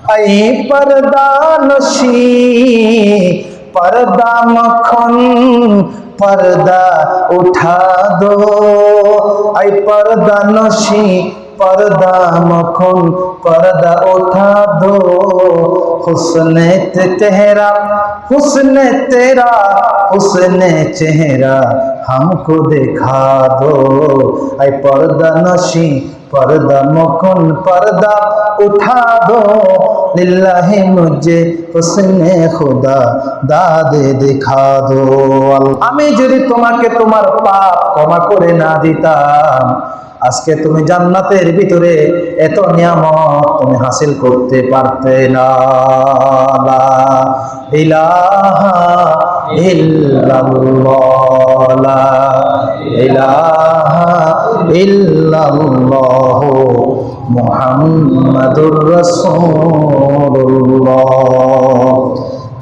ऐ पर्दा नशी पर्दा मखन, पर्दा उठा दो। ऐ पर्दा नशी पर्दा मखन, पर्दा उठा दो। हुस्न तेरा हुस्न तेरा, हुस्न चेहरा हमको दिखा दो। ऐ पर्दा नशी পর্দা মখন পর্দা উঠা দো লিল্লাহে মুজে হোসনে খোদা দাদে দেখা দো আমি যদি তোমাকে তোমার পাপ ক্ষমা করে না দিতাম, আজকে তুমি জান্নাতের ভিতরে এত নিয়ামত তুমি হাসিল করতে পারতে না। ইলাহা ইল্লাল্লাহ ইলাহা ইল্লাল্লাহ মুহাম্মাদুর রাসূলুল্লাহ।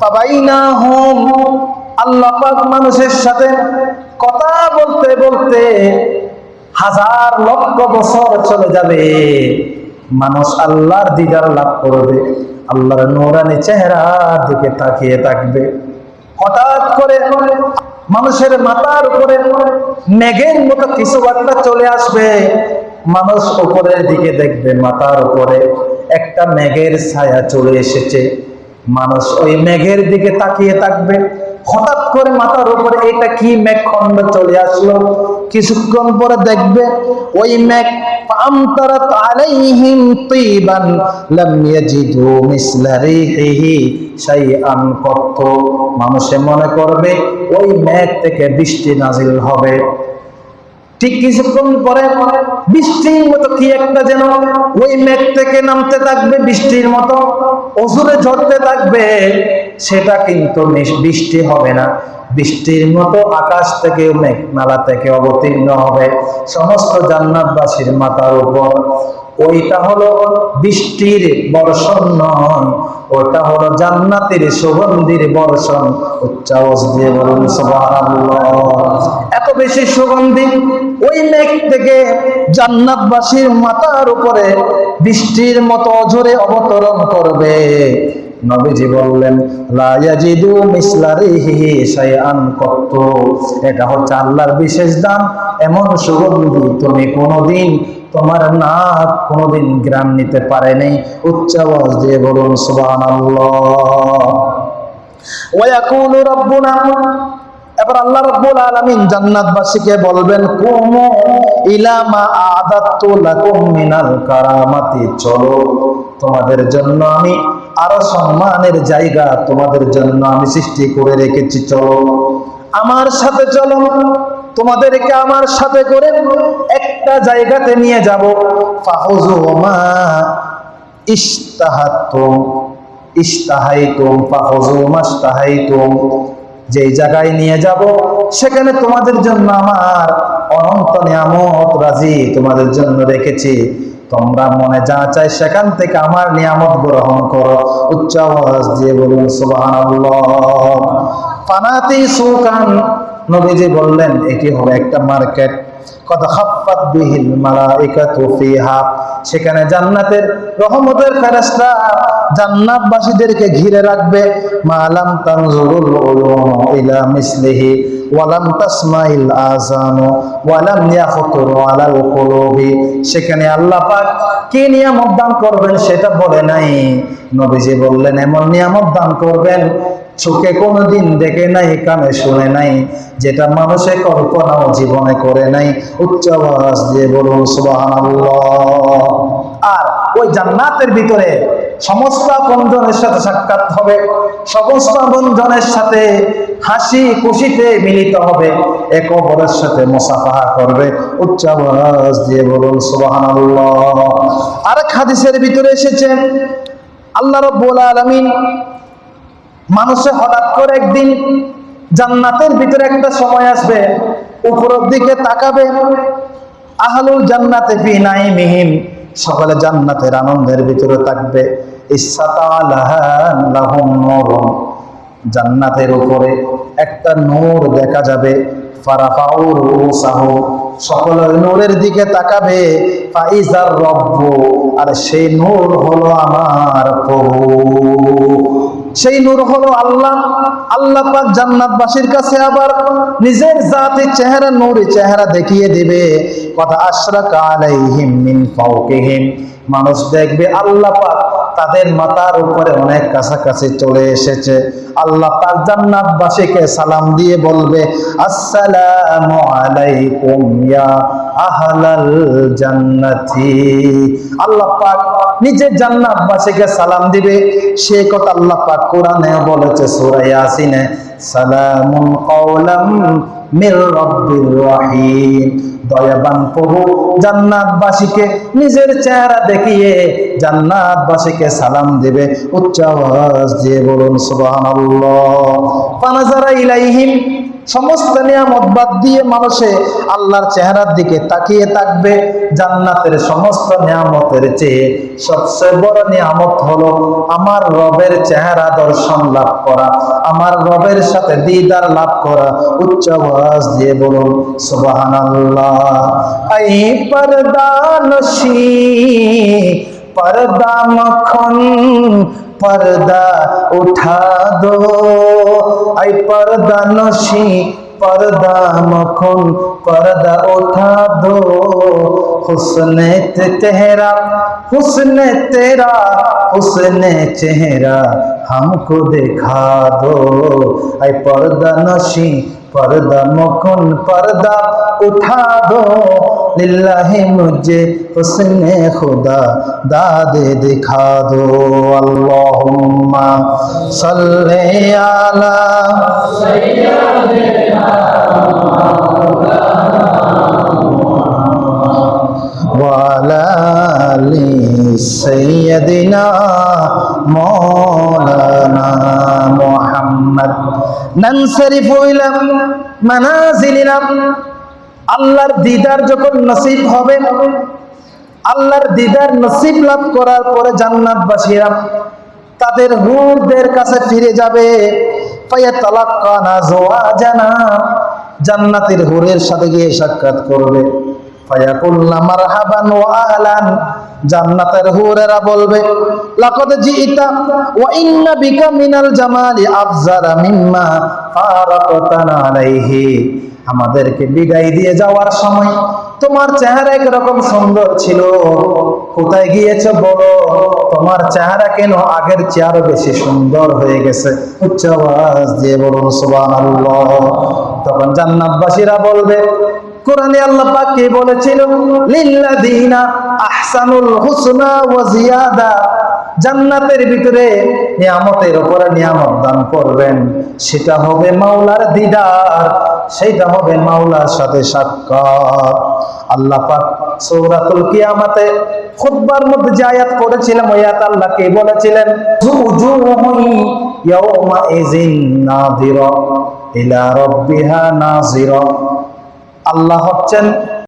ফাবাইনাহুম আল্লাহ পাক মানুষের সাথে কথা বলতে বলতে হাজার লক্ষ বছর চলে যাবে। মানুষ আল্লাহর দিদার লাভ করবে, আল্লাহর নোরানি চেহারার দিকে তাকিয়ে থাকবে। হঠাৎ করে মানুষের মাথার উপরে মেঘের মতো কিছু একটা চলে আসবে। মানুষ উপরের দিকে দেখবে, মাথার উপরে একটা মেঘের ছায়া চলে এসেছে। মানুষ ওই মেঘের দিকে তাকিয়ে থাকবে। হঠাৎ করে মাথার উপরে এটা কি মেঘ খন্ড চলে আসলো? কিছুক্ষণ পরে দেখবে ওই মেঘ فأمطرت عليهم طيبا لم يجدوا مثل ريحه شيئا قط মানুষে মনে করবে ওই মেঘ থেকে বৃষ্টি নাজিল হবে ঠিক কিছুক্ষণ পরে বৃষ্টির মতো কি একটা যেন ওই মেঘ থেকে নামতে থাকবে বৃষ্টির মতো অজুরে ঝরতে থাকবে সেটা কিন্তু নিশ- বৃষ্টি হবে না বৃষ্টির মতো আকাশ থেকে মেঘ নালা থেকে অবতীর্ণ হবে সমস্ত জান্নাতবাসীর মাথার উপর। ওইটা হলো বৃষ্টির বর্ষণ নয়, ওটা হলো জান্নাতের সুগন্ধির বর্ষণ। উচ্চাওয়াজ দিয়ে বলুন এত বেশি সুগন্ধি ওই মেঘ থেকে জান্নাতবাসীর মাথার উপরে বৃষ্টির মতো অঝরে অবতরণ করবে। নবীজি বললেন এটা হচ্ছে আল্লাহর বিশেষ দান। এমন সুগন্ধি তুমি কোনোদিন তোমার নাক কোনোদিন গ্রাম নিতে পারেনি উচ্চ আওয়াজ দিয়ে বলুন রাব্বুনা। এবার আল্লাহ বলবেন চলো, তোমাদের জন্য আমি আরও সম্মানের জায়গা তোমাদের জন্য আমি সৃষ্টি করে রেখেছি, চলো। আমার সাথে চলো, তোমাদেরকে আমার সাথে করে একটা জায়গাতে নিয়ে যাব। মা যেই জায়গায় নিয়ে যাব, সেখানে তোমাদের জন্য আমার অনন্ত নিয়ামত রাজি তোমাদের জন্য রেখেছি। তোমরা মনে যা চাই সেখান থেকে আমার নিয়ামত গ্রহণ করো। উচ্চ আওয়াজ দিয়ে বলুন, সুবহানাল্লাহ। ফানাতি সুকান নবীজি বললেন, এটি হবে একটা মার্কেট। সেখানে জান্নাতের রহমতের ফেরেশতা জান্নাতবাসীদেরকে ঘিরে রাখবে। মালাম তানজুরুল ইলা মিসলিহি ওয়ালাম তাসমাইল আযানু ওয়ালাম ইয়াখতুরু আলাল কুলুবি। সেখানে আল্লাহ পাক কি নিয়ামত দান করবেন সেটা বলে নাই। নবীজি বললেন, এমন নিয়ামত দান করবেন চোখে কোনোদিন দেখে নাই, কানে শুনে নাই, যেটা মানুষে কল্পনাও জীবনে করে নাই। উচ্চ আওয়াজ দিয়ে বলুন, সুবহানাল্লাহ। আর ওই জান্নাতের ভিতরে সমস্ত আপনজনের সাথে সাক্ষাৎ হবে, সমস্ত বন্ধনের সাথে হাসি খুশিতে মিলিত হবে এক অপরের সাথে মুসাফাহা করবে। উচ্চ আওয়াজ দিয়ে বলুন, সুবহানাল্লাহ। আরেক হাদিসের ভিতরে এসেছে, আল্লাহ রাব্বুল আলামিন মানুষে হঠাৎ করে একদিন জান্নাতের ভিতরে একটা সময় আসবে উপরের দিকে তাকাবে, আহলুল জান্নাতে ফি নাইমিহিম সকলে জান্নাতের আনন্দের ভিতরে থাকবে। জান্নাতের উপরে একটা নূর দেখা যাবে। সকল নূরের দিকে তাকাবে। আর সেই নূর হলো আমার প্রভু। সেই নূর হলো আল্লাহ। আল্লাহ পাক জান্নাতবাসীর কাছে আবার নিজের জাতি চেহারা নূরে চেহারা দেখিয়ে দিবে। কথা আশরাকা আলাইহিম মিন ফাওকিহিম। মানুষ দেখবে আল্লাহ পাক তাদের মাথার উপরে অনেক কাছাকাছি চলে এসেছে। আল্লাহ পাক জান্নাতবাসীকে সালাম দিয়ে বলবে, আসসালামু আলাইকুম ইয়া আহলাল জান্নাতি। আল্লাহ পাক নিজে জান্নাতবাসীকে সালাম দিবে। সে কথা আল্লাহ পাক কোরআনে বলেছে সূরা ইয়াসিনে, সালামুন কাওলাম মির রহিম। দয়াবান প্রভু, জান্নাতবাসীকে নিজের চেহারা দেখিয়ে জান্নাতবাসীকে সালাম দিবে। উচ্চ আওয়াজ দিয়ে বলুন, সুবহানাল্লাহ। ফানাজারা ইলাইহিম সমস্ত নিয়ামত বাদ দিয়ে মানুষে আল্লাহর চেহারার দিকে তাকিয়ে থাকবে। জান্নাতের সমস্ত নিয়ামতের চেয়ে সবচেয়ে বড় নিয়ামত হলো আমার রবের চেহারা দর্শন লাভ করা, আমার রবের সাথে দিদার লাভ করা। উচ্চ আওয়াজ দিয়ে বলুন, সুবহানাল্লাহ। আই পরদানশী পরদা মখন পর্দা উঠা দো। তাই পর্দা নসি পর্দা মখন পর্দা ওঠা দো হুসন তেহরা হুসন তেরা হুসন চেহারা हमको देखा दो ऐ पर्दा नशी পর্দা মখন পর্দা উঠা দো লিল্লাহি মুঝে হুসনে খুদা দাদে দিখা দো আল্লাহুম্মা সাল্লি আলা সাইয়্যিদিনা আল্লাহর দিদার যখন নসিব হবে, আল্লাহর দিদার নসিব লাভ করার পরে জান্নাতবাসীরা তাদের রুদের কাছে ফিরে যাবে। জান্নাতের হুরের সাথে গিয়ে সাক্ষাৎ করবে। আলান জান্নাতের হুরেরা বলবে, লাকাদ জিইতা ওয়া ইন্না বিকা মিনাল জামালি আফজারা মিম্মা ফারাকাতানা আলাইহি। আমাদেরকে বিদায় দিয়ে যাওয়ার সময় তোমার চেহারা একরকম সুন্দর ছিল। কোথায় গিয়েছো বলো? তোমার চেহারা কেন আগের চেয়ারও বেশি সুন্দর হয়ে গেছে? উচ্চ আওয়াজ দিয়ে বলুন, সুবহানাল্লাহ। তখন জান্নাতবাসীরা বলবে কোরআনে আল্লাহ পাক কি বলেছিল? লিল্লাযিনা আহসানুল হুসনা ওয়া জিয়াদা। জান্নাতের ভিতরে নিয়ামতের উপরে নিয়ামত দান করবেন। সেটা হবে মাওলার দিদার সেটা হবে মাওলার সাথে সাক্ষাৎ। আল্লাহ পাক সূরাতুল কিয়ামাতে খুতবার মধ্যে যে আয়াত পড়েছিলাম ওই আয়াত আল্লাহ কে বলেছিলেন? উজুহুন ইয়াউমা ইযিন নাযিরা ইলা রাব্বিহা নাযিরা। আল্লাহ হচ্ছেন